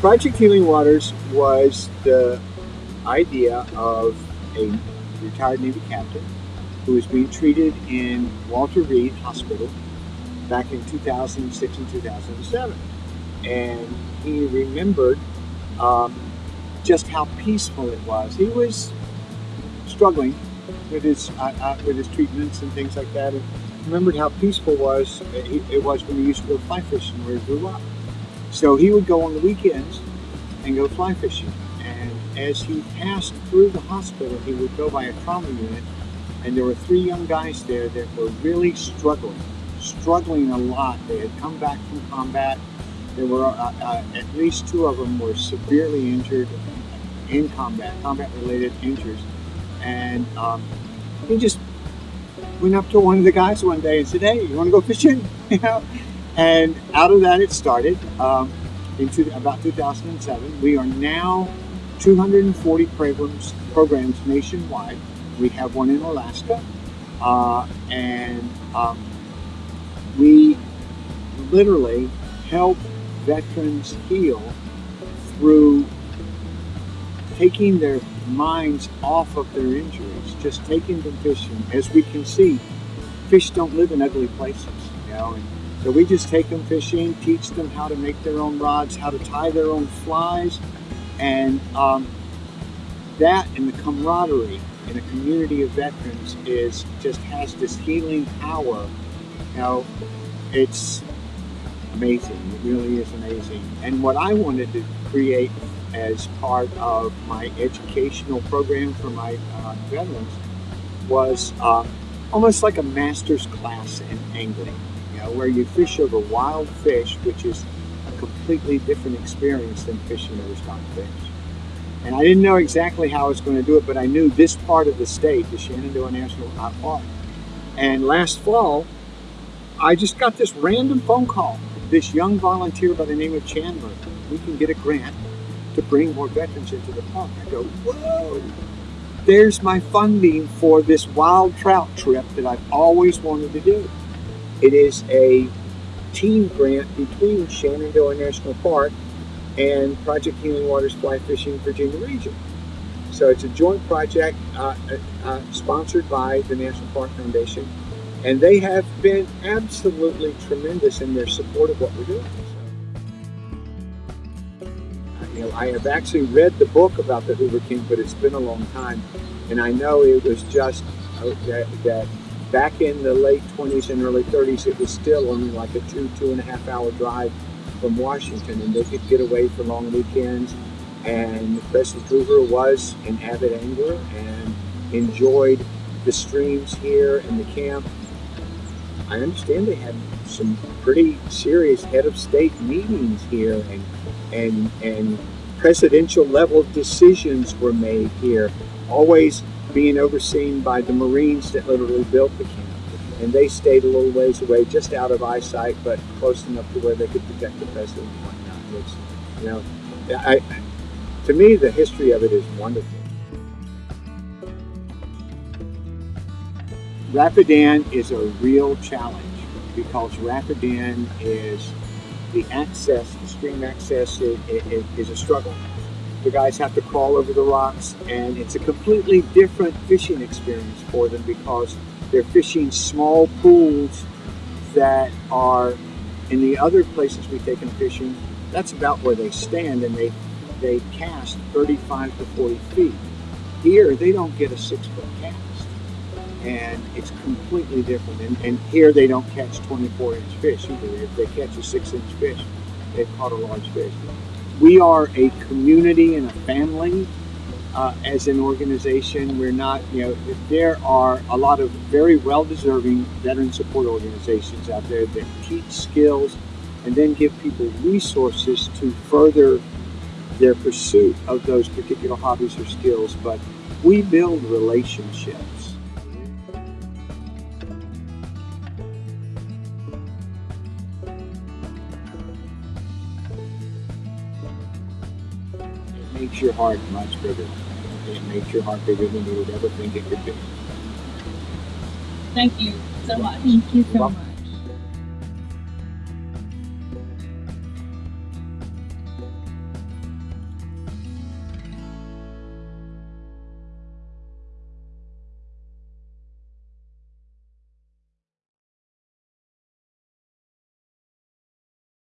Project Healing Waters was the idea of a retired Navy captain who was being treated in Walter Reed Hospital back in 2006 and 2007. And he remembered um, just how peaceful it was. He was struggling with his uh, uh, with his treatments and things like that, and remembered how peaceful was it, it was when he used to go fly fishing where he grew up. So he would go on the weekends and go fly fishing. And as he passed through the hospital, he would go by a trauma unit, and there were three young guys there that were really struggling, struggling a lot. They had come back from combat. There were uh, uh, at least two of them were severely injured in combat, combat-related injuries, and um, he just went up to one of the guys one day and said, "Hey, you want to go fishing?" you know, and out of that it started. Um, in about 2007, we are now 240 programs programs nationwide. We have one in Alaska, uh, and um, we literally help veterans heal through taking their minds off of their injuries, just taking them fishing. As we can see, fish don't live in ugly places, you know. And so we just take them fishing, teach them how to make their own rods, how to tie their own flies, and um, that and the camaraderie in a community of veterans is just has this healing power. You know, it's amazing. It really is amazing. And what I wanted to create as part of my educational program for my uh, veterans was uh, almost like a master's class in angling, where you fish over wild fish, which is a completely different experience than fishing over stock fish. And I didn't know exactly how I was going to do it, but I knew this part of the state, the Shenandoah National Park. And last fall, I just got this random phone call. This young volunteer by the name of Chandler, we can get a grant to bring more veterans into the park. I go, whoa, there's my funding for this wild trout trip that I've always wanted to do. It is a team grant between Shenandoah National Park and Project Healing Waters Fly Fishing Virginia Region. So it's a joint project uh, uh, uh sponsored by the National Park Foundation, and they have been absolutely tremendous in their support of what we're doing. You know, I have actually read the book about the Hoover King, but it's been a long time. And I know it was just uh, that, that back in the late 20s and early 30s, it was still only like a two, two and a half hour drive from Washington, and they could get away for long weekends. And President Hoover was an avid angler and enjoyed the streams here and the camp. I understand they had some pretty serious head of state meetings here and and and presidential level decisions were made here, always being overseen by the Marines that literally built the camp. And they stayed a little ways away, just out of eyesight, but close enough to where they could protect the president and whatnot. It's, you know, I, to me, the history of it is wonderful. Rapidan is a real challenge because Rapidan is the access, the stream access is a struggle. The guys have to crawl over the rocks and it's a completely different fishing experience for them because they're fishing small pools that are in the other places we take them fishing, that's about where they stand and they they cast 35 to 40 feet. Here they don't get a six foot cast and it's completely different. And, and, here they don't catch 24 inch fish either. If they catch a six inch fish, they've caught a large fish. We are a community and a family uh, as an organization. We're not, you know, there are a lot of very well deserving veteran support organizations out there that teach skills and then give people resources to further their pursuit of those particular hobbies or skills. But we build relationships makes your heart much bigger. It makes your heart bigger than you would ever think it could be. Thank you so much. Thank you so much.